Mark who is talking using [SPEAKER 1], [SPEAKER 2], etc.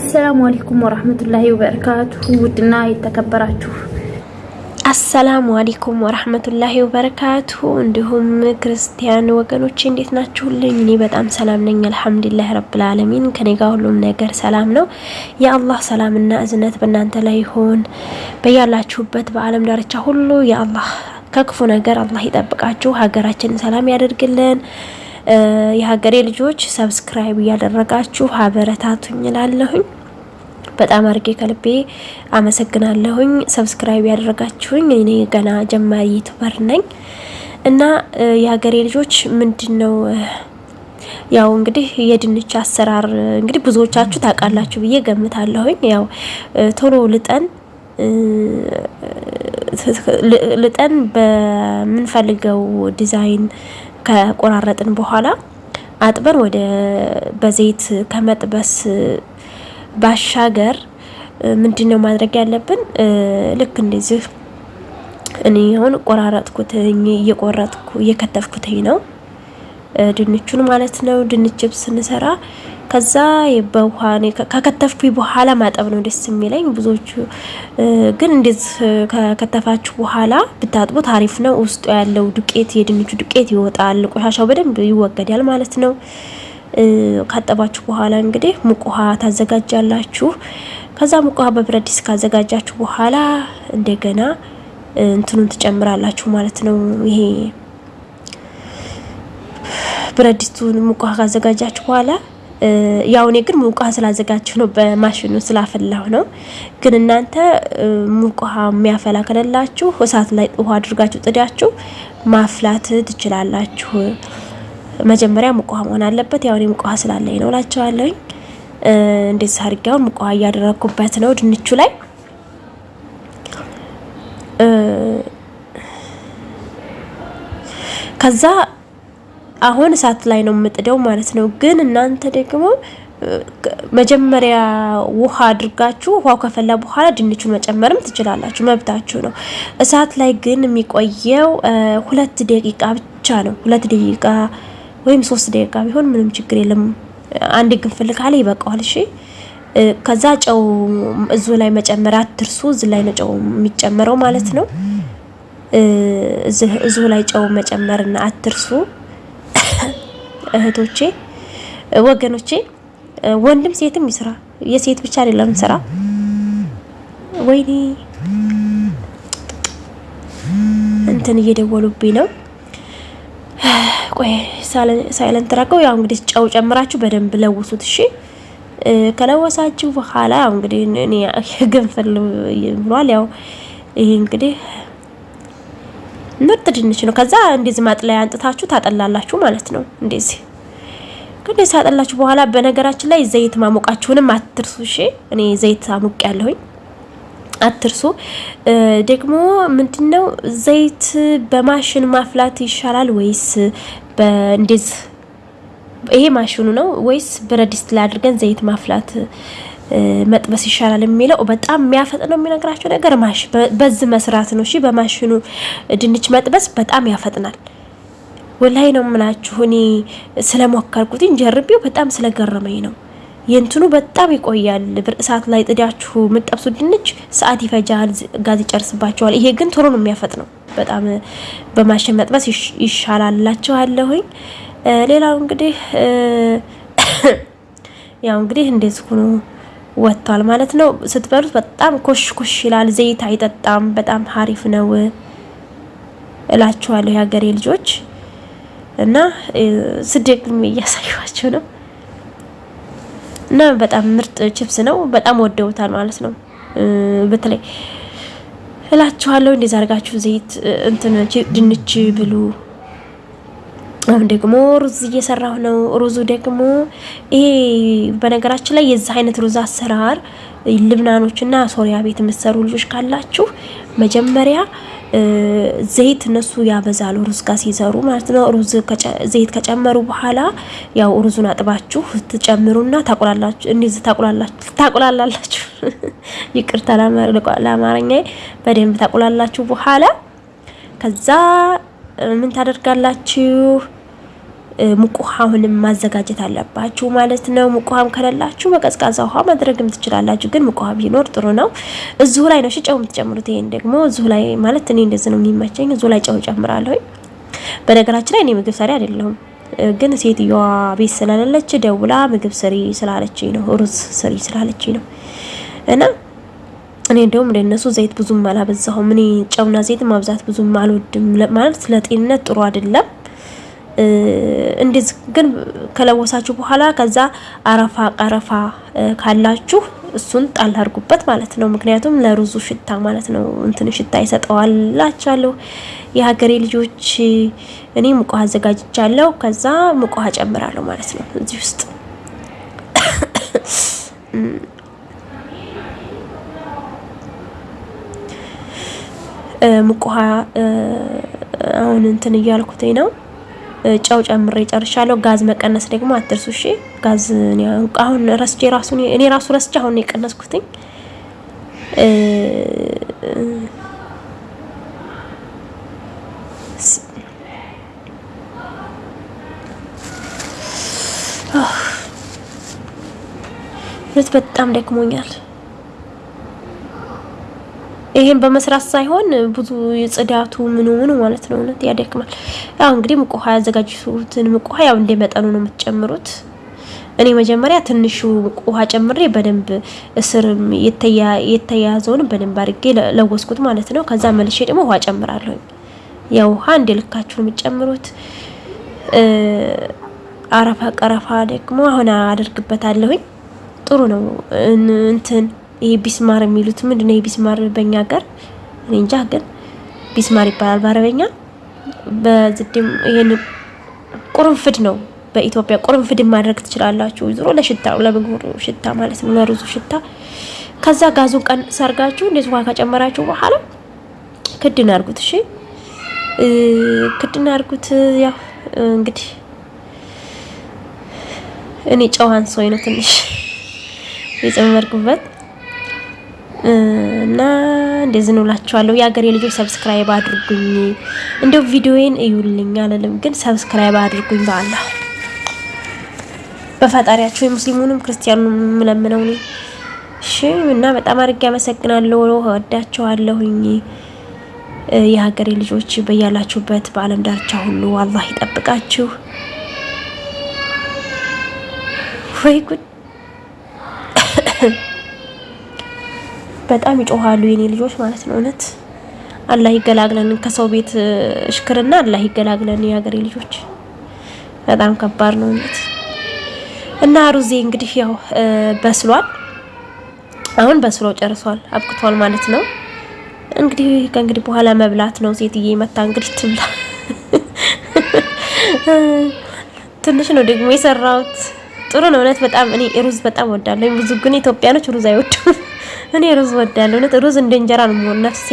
[SPEAKER 1] አሰላሙ አለይኩም ወራህመቱላሂ ወበረካቱሁ። ውድና የተከበራችሁ
[SPEAKER 2] አሰላሙ አለይኩም ወራህመቱላሂ ወበረካቱሁ። እንዲሁም ክርስቲያን ወገኖቼ እንዴት ናችሁልኝ? እኔ በጣም ሰላም ነኝ አልሐምዱሊላህ ረብል ዓለሚን። ከኔ ጋር ሁሉም ነገር ሰላም ነው። የአላህ ሰላምና እዝነት በእናንተ ላይ ይሁን። በያላችሁበት በዓለም ዳርቻ ሁሉ የአላህ ከክፉ ነገር አላህ ይጠብቃችሁ፣ ሀገራችንን ሰላም ያደርግልን። የሀገሬ ልጆች subscribe እያደረጋችሁ አበረታቱኝ እላለሁኝ። በጣም አድርጌ ከልቤ አመሰግናለሁኝ። subscribe ያደረጋችሁኝ እኔ ገና ጀማሪ YouTuber ነኝ እና የሀገሬ ልጆች ምንድን ነው ያው እንግዲህ የድንች አሰራር እንግዲህ ብዙዎቻችሁ ታውቃላችሁ ብዬ ገምታለሁኝ። ያው ቶሎ ልጠን ልጠን በምንፈልገው ዲዛይን ከቆራረጥን በኋላ አጥበን ወደ በዘይት ከመጥበስ ባሻገር ምንድን ነው ማድረግ ያለብን? ልክ እንደዚህ እኔ አሁን ቆራረጥኩትኝ እየቆረጥኩ እየከተፍኩትኝ ነው ድንቹን ማለት ነው። ድንች ስንሰራ ከዛ በውሃ ከከተፍኩ በኋላ ማጠብ ነው ደስ የሚለኝ። ብዙዎቹ ግን እንደዚህ ከከተፋችሁ በኋላ ብታጥቡት አሪፍ ነው። ውስጡ ያለው ዱቄት የድንቹ ዱቄት ይወጣል፣ ቆሻሻው በደንብ ይወገዳል ማለት ነው። ካጠባችሁ በኋላ እንግዲህ ሙቅ ውሃ ታዘጋጃላችሁ። ከዛ ሙቅ ውሃ በብረት ድስት ካዘጋጃችሁ በኋላ እንደገና እንትኑን ትጨምራላችሁ ማለት ነው። ይሄ ብረት ድስቱን ሙቅ ውሃ ካዘጋጃችሁ በኋላ ያው እኔ ግን ሙቅ ውሃ ስላዘጋችሁ ነው፣ በማሽኑ ስላፈላሁ ነው። ግን እናንተ ሙቅ ውሃ የሚያፈላ ከሌላችሁ እሳት ላይ ውሃ አድርጋችሁ ጥዳችሁ ማፍላት ትችላላችሁ። መጀመሪያ ሙቅ ውሃ መሆን አለበት። ያው እኔ ሙቅ ውሃ ስላለኝ ነው እላቸዋለሁኝ። እንደዚህ አድርጌውን ሙቅ ውሃ እያደረግኩበት ነው ድንቹ ላይ ከዛ አሁን እሳት ላይ ነው የምጥደው ማለት ነው። ግን እናንተ ደግሞ መጀመሪያ ውሃ አድርጋችሁ ውሃው ከፈላ በኋላ ድንቹን መጨመርም ትችላላችሁ፣ መብታችሁ ነው። እሳት ላይ ግን የሚቆየው ሁለት ደቂቃ ብቻ ነው። ሁለት ደቂቃ ወይም ሶስት ደቂቃ ቢሆን ምንም ችግር የለም። አንድ ግንፍል ካለ ይበቃዋል። እሺ ከዛ ጨው እዙ ላይ መጨመር አትርሱ። እዚ ላይ ነው ጨው የሚጨመረው ማለት ነው። እዙ ላይ ጨው መጨመርና አትርሱ እህቶቼ፣ ወገኖቼ፣ ወንድም ሴትም ይስራ። የሴት ብቻ አይደለም ስራ። ወይኔ እንትን እየደወሉብኝ ነው። ቆይ ሳይለንት ረገው። ያው እንግዲህ ጨው ጨምራችሁ በደንብ ለውሱት። እሺ ከለወሳችሁ በኋላ ያው እንግዲህ እኔ ገንፈል ብሏል። ያው ይሄ እንግዲህ ምርጥ ድንች ነው። ከዛ እንደዚህ ማጥለያ አንጥታችሁ ታጠላላችሁ ማለት ነው። እንደዚህ ግን ሳጠላችሁ በኋላ በነገራችን ላይ ዘይት ማሞቃችሁንም አትርሱ። እሺ እኔ ዘይት አሙቅ ያለሁኝ አትርሱ። ደግሞ ምንድነው ዘይት በማሽን ማፍላት ይሻላል ወይስ እንደዚህ ይሄ ማሽኑ ነው ወይስ ብረት ድስት ላይ አድርገን ዘይት ማፍላት መጥበስ ይሻላል የሚለው በጣም የሚያፈጥነው የሚነግራቸው ነገር ማሽ በዚህ መስራት ነው። እሺ በማሽኑ ድንች መጥበስ በጣም ያፈጥናል። ወላይ ነው የምላችሁ እኔ ስለሞከርኩት ጀርቤው በጣም ስለገረመኝ ነው። የእንትኑ በጣም ይቆያል። እሳት ላይ ጥዳችሁ የምጠብሱ ድንች ሰዓት ይፈጃል፣ ጋዝ ይጨርስባቸዋል። ይሄ ግን ቶሎ ነው የሚያፈጥነው። በጣም በማሽን መጥበስ ይሻላላችኋለሁኝ። ሌላው እንግዲህ ያው እንግዲህ እንደዚህ ሆኖ ወጥቷል ማለት ነው። ስትበሉት በጣም ኮሽ ኮሽ ይላል። ዘይት አይጠጣም። በጣም ሀሪፍ ነው እላችኋለሁ የሀገሬ ልጆች እና ስደግም እያሳዩዋቸው ነው እና በጣም ምርጥ ችፕስ ነው። በጣም ወደውታል ማለት ነው። በተለይ እላችኋለሁ እንደዛ አድርጋችሁ ዘይት እንትን ድንች ብሉ። አሁን ደግሞ ሩዝ እየሰራሁ ነው። ሩዙ ደግሞ ይሄ በነገራችን ላይ የዚህ አይነት ሩዝ አሰራር ልብናኖችና ሶሪያ ቤት የምትሰሩ ልጆች ካላችሁ መጀመሪያ ዘይት እነሱ ያበዛሉ ሩዝ ጋር ሲሰሩ ማለት ነው። ሩዝ ዘይት ከጨመሩ በኋላ ያው ሩዙን አጥባችሁ ትጨምሩና ታቁላላችሁ። እንደዚህ ታቁላላችሁ ታቁላላላችሁ። ይቅርታ ለአማርኛ በደንብ ታቁላላችሁ። በኋላ ከዛ ምን ታደርጋላችሁ? ሙቅ ውሃ አሁንም ማዘጋጀት አለባችሁ ማለት ነው። ሙቅ ከሌላችሁ በቀዝቃዛ ውሃ ማድረግም ትችላላችሁ። ግን ሙቅ ውሃ ቢኖር ጥሩ ነው። እዚሁ ላይ ነው ጨው የምትጨምሩት። ይሄን ደግሞ እዚሁ ላይ ማለት እኔ እንደዚህ ነው የሚመቸኝ። እዚሁ ላይ ጨው ጨምራለሁ። በነገራችን ላይ እኔ ምግብ ሰሪ አይደለሁም፣ ግን ሴትዮዋ ቤት ስለሌለች ደውላ ምግብ ስሪ ስላለችኝ ነው፣ ሩዝ ስሪ ስላለችኝ ነው እና እኔ እንደውም ለነሱ ዘይት ብዙም አላበዛሁም። እኔ ጨውና ዘይት ማብዛት ብዙም አልወድም፣ ማለት ለጤንነት ጥሩ አይደለም። እንደዚህ ግን ከለወሳችሁ በኋላ ከዛ አረፋ ቀረፋ ካላችሁ እሱን ጣል አድርጉበት ማለት ነው። ምክንያቱም ለሩዙ ሽታ ማለት ነው እንትን ሽታ ይሰጠዋል የሀገሬ ልጆች እኔ ውሃ አዘጋጅቻለሁ። ከዛ ውሃ ጨምራለሁ ማለት ነው እዚህ ውስጥ ውሃ አሁን እንትን እያልኩትኝ ነው። ጨው ጨምሬ ጨርሻለሁ። ጋዝ መቀነስ ደግሞ አትርሱ እሺ። ጋዝ አሁን ረስቼ ራሱ እኔ ራሱ ረስቼ አሁን የቀነስኩትኝ። በጣም ደክሞኛል። ይሄን በመስራት ሳይሆን ብዙ የጽዳቱ ምኑ ምኑ ማለት ነው። እውነት ያደክማል። ያው እንግዲህ ሙቅ ውሃ ያዘጋጁትን ሙቅ ውሃ ያው እንደ መጠኑ ነው የምትጨምሩት። እኔ መጀመሪያ ትንሹ ሙቅ ውሃ ጨምሬ በደንብ እስር የተያዘውን በደንብ አድርጌ ለወስኩት ማለት ነው። ከዛ መልሼ ደግሞ ውሃ ጨምራለሁ። ያው ውሃ እንደ ልካችሁ ነው የምትጨምሩት። አረፋ ቀረፋ ደግሞ አሁን አደርግበታለሁኝ። ጥሩ ነው እንትን ይሄ ቢስማር የሚሉት ምንድን ነው? ቢስማር በእኛ ሀገር እኔ እንጃ፣ ግን ቢስማር ይባላል በአረበኛ። በዝድም ይሄን ቁርንፍድ ነው በኢትዮጵያ ቁርንፍድ ማድረግ ትችላላችሁ። ዞሮ ለሽታ ለምግቡ ሽታ ማለት ነው፣ ለሩዙ ሽታ። ከዛ ጋዙን ቀንስ አድርጋችሁ እንደዚህ ውሃ ከጨመራችሁ በኋላ ክድን አድርጉት። እሺ ክድን አድርጉት። ያው እንግዲህ እኔ ጨዋን ሰው ነው ትንሽ የጨመርኩበት እና እንደዚህ ነው እላችኋለሁ። የሀገሬ ልጆች subscribe አድርጉኝ፣ እንደው ቪዲዮዬን እዩልኝ አልልም፣ ግን subscribe አድርጉኝ በአላህ በፈጣሪያችሁ የሙስሊሙንም ክርስቲያኑንም የምለምነው እኔ። እሺ እና በጣም አድርጌ አመሰግናለሁ፣ እወዳችኋለሁኝ። የሀገሬ ልጆች በያላችሁበት በዓለም ዳርቻ ሁሉ አላህ ይጠብቃችሁ። ወይ ጉድ በጣም ይጮሃሉ የኔ ልጆች ማለት ነው። እውነት አላህ ይገላግለን ከሰው ቤት እሽክርና አላህ ይገላግለን። የሀገሬ ልጆች በጣም ከባድ ነው እውነት። እና ሩዜ እንግዲህ ያው በስሏል። አሁን በስሎ ጨርሷል፣ አብቅቷል ማለት ነው። እንግዲህ ከእንግዲህ በኋላ መብላት ነው። ሴትዬ መታ እንግዲህ ትብላ። ትንሽ ነው ደግሞ የሰራሁት። ጥሩ ነው እውነት በጣም እኔ ሩዝ በጣም ወዳለሁ። ብዙ ግን ኢትዮጵያኖች ሩዝ አይወዱም። እኔ ሩዝ ወዳለሁ። ሩዝ እንደ እንጀራ ነው ነፍሴ